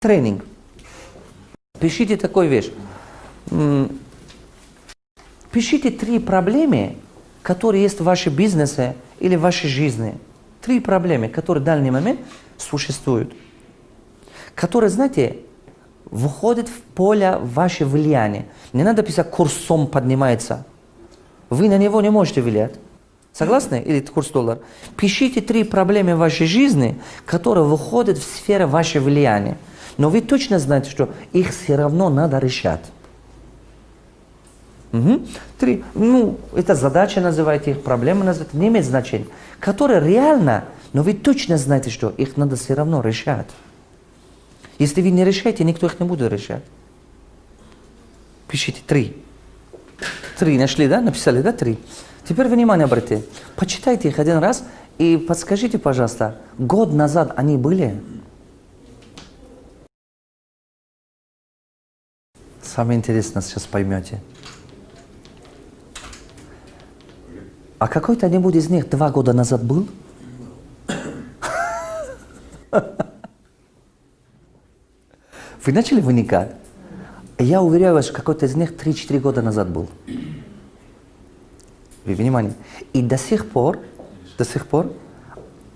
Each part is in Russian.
тренинг. Пишите такую вещь. Пишите три проблемы, которые есть в вашем бизнесе или в вашей жизни. Три проблемы, которые в данный момент существуют. Которые, знаете, входят в поле ваше влияния. Не надо писать курсом поднимается. Вы на него не можете влиять. Согласны? Или курс доллара. Пишите три проблемы в вашей жизни, которые выходят в сферу вашего влияния. Но вы точно знаете, что их все равно надо решать. Угу. Три. Ну, это задача называйте их, проблемы называйте, не имеет значения. Которые реально, но вы точно знаете, что их надо все равно решать. Если вы не решаете, никто их не будет решать. Пишите три. Три нашли, да? Написали, да? Три. Теперь внимание обратите. Почитайте их один раз и подскажите, пожалуйста, год назад они были? Самое интересное сейчас поймете. А какой-то-нибудь из них два года назад был? Вы начали вникать? Я уверяю вас, что какой-то из них 3-4 года назад был. Вы внимание. И до сих пор, до сих пор,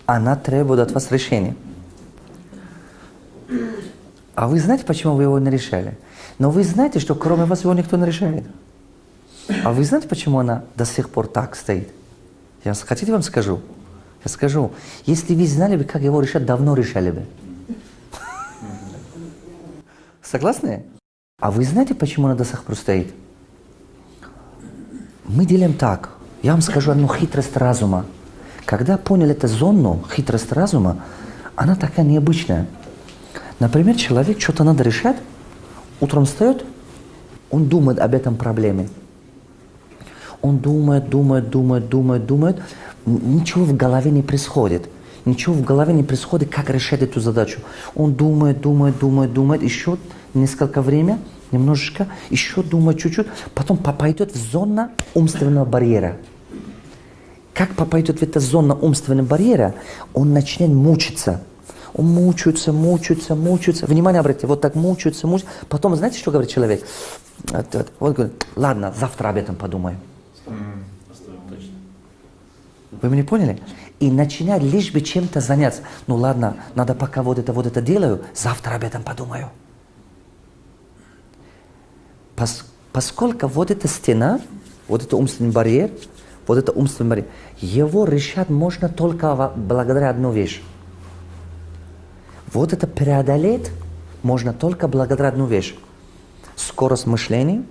она требует от вас решения. А вы знаете, почему вы его не решали? Но вы знаете, что кроме вас его никто не решает. А вы знаете, почему она до сих пор так стоит? Я хотите вам скажу? Я скажу. Если вы знали бы, как его решать, давно решали бы. Согласны? А вы знаете, почему она до сих пор стоит? Мы делаем так. Я вам скажу одну хитрость разума. Когда поняли эту зону, хитрость разума, она такая необычная. Например, человек что-то надо решать, утром встает, он думает об этом проблеме. Он думает, думает, думает, думает, думает. Ничего в голове не происходит. Ничего в голове не происходит, как решать эту задачу. Он думает, думает, думает, думает. Еще несколько времени, немножечко, еще думает чуть-чуть. Потом пойдет в зону умственного барьера. Как попадет в эту зону умственного барьера, он начнет мучиться. Он мучается, мучается, мучается. Внимание обратите, вот так мучается, мучается. Потом, знаете, что говорит человек? Вот, вот говорит, ладно, завтра об этом подумаю. Вы меня поняли? И начинать лишь бы чем-то заняться. Ну ладно, надо пока вот это, вот это делаю, завтра об этом подумаю. Пос, поскольку вот эта стена, вот это умственный барьер, вот это умственный барьер, его решать можно только благодаря одной вещи. Вот это преодолеть можно только благодаря одной вещи. Скорость мышления,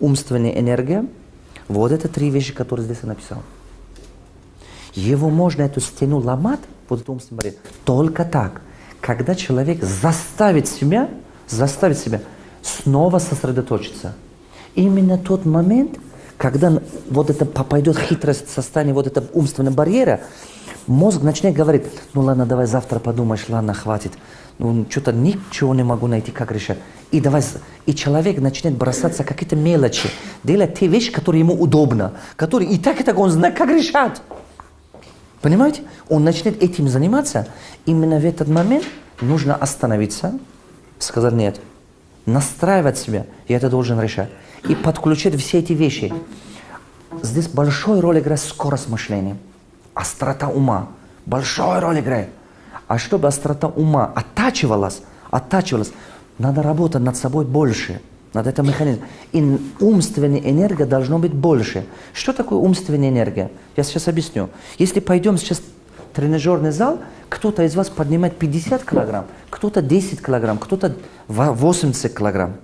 умственная энергия, вот это три вещи, которые здесь я написал. Его можно, эту стену ломать, вот эту умственную барьер, только так, когда человек заставит себя, заставит себя снова сосредоточиться. Именно тот момент, когда вот это пойдет хитрость в вот этого умственного барьера, мозг начнет говорить, ну ладно, давай завтра подумаешь, ладно, хватит. Ну, что-то ничего не могу найти, как решать. И, давай, и человек начнет бросаться какие-то мелочи, делать те вещи, которые ему удобно, которые и так и так он знает, как решать. Понимаете? Он начнет этим заниматься. Именно в этот момент нужно остановиться, сказать нет, настраивать себя, я это должен решать. И подключать все эти вещи. Здесь большую роль играет скорость мышления, острота ума. Большую роль играет. А чтобы острота ума оттачивалась, оттачивалась, надо работать над собой больше. Над этим механизмом. И умственная энергия должно быть больше. Что такое умственная энергия? Я сейчас объясню. Если пойдем сейчас в тренажерный зал, кто-то из вас поднимает 50 килограмм, кто-то 10 килограмм, кто-то 80 килограмм.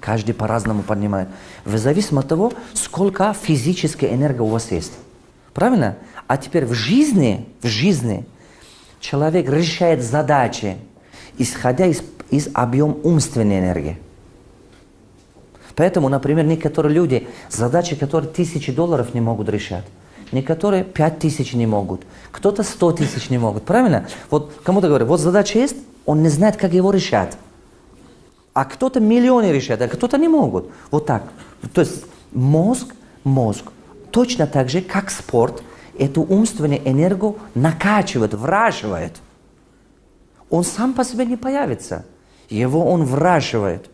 Каждый по-разному поднимает. В зависимости от того, сколько физической энергии у вас есть. Правильно? А теперь в жизни, в жизни человек решает задачи, исходя из, из объема умственной энергии. Поэтому, например, некоторые люди, задачи, которые тысячи долларов не могут решать, некоторые пять тысяч не могут, кто-то сто тысяч не могут. Правильно? Вот кому-то говорят, вот задача есть, он не знает, как его решать. А кто-то миллионы решает, а кто-то не могут. Вот так. То есть мозг, мозг, точно так же, как спорт, эту умственную энергию накачивает, враживает. Он сам по себе не появится. Его он выращивает.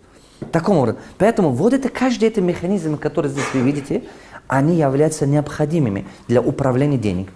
Таком образом. Поэтому вот это, каждый эти механизмы, которые здесь вы видите, они являются необходимыми для управления денег.